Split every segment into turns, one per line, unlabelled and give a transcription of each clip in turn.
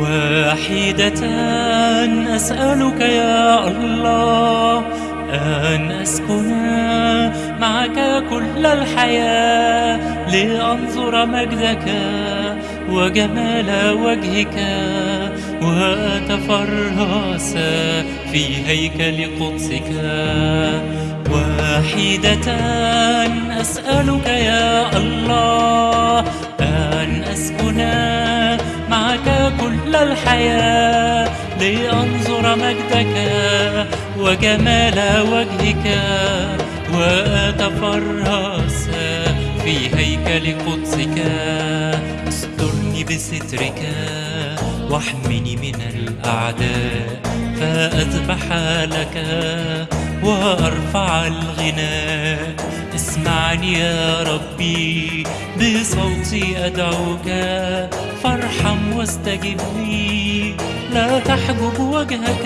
واحدة أسألك يا الله أن أسكن معك كل الحياة لأنظر مجدك وجمال وجهك وأتفرس في هيكل قدسك. واحدة أسألك يا الله أن أسكن الحياة لأنظر مجدك وجمال وجهك وأتفرس في هيكل قدسك. استرني بسترك واحمني من الأعداء فأذبح لك وأرفع الغناء. اسمعني يا ربي بصوتي أدعوك واستجب لي لا تحجب وجهك.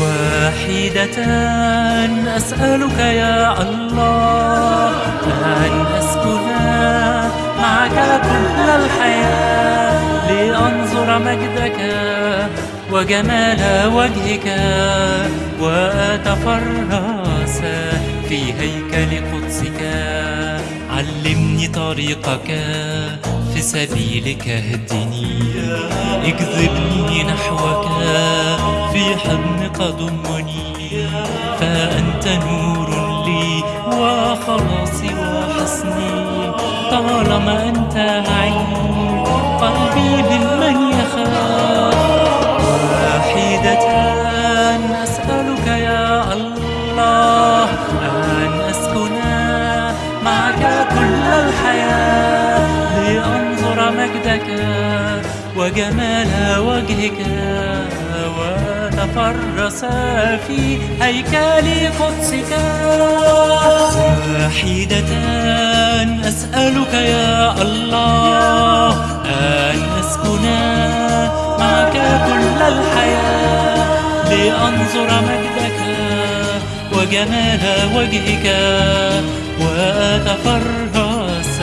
واحدة أسألك يا الله أن أسكن معك كل الحياة لأنظر مجدك وجمال وجهك وأتفرس في هيكل قدسك. علمني طريقك. في سبيلك اهدني. اجذبني نحوك في حضنك ضمني فأنت نور لي وخلاصي وحصني طالما أنت معي مجدك وجمال وجهك وتفرس في هيكل قدسك. واحدة أسألك يا الله أن أسكن معك كل الحياة لأنظر مجدك وجمال وجهك وأتفرس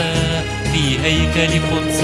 في هيكل قدسك.